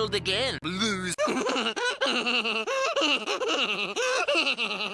killed again. Blues.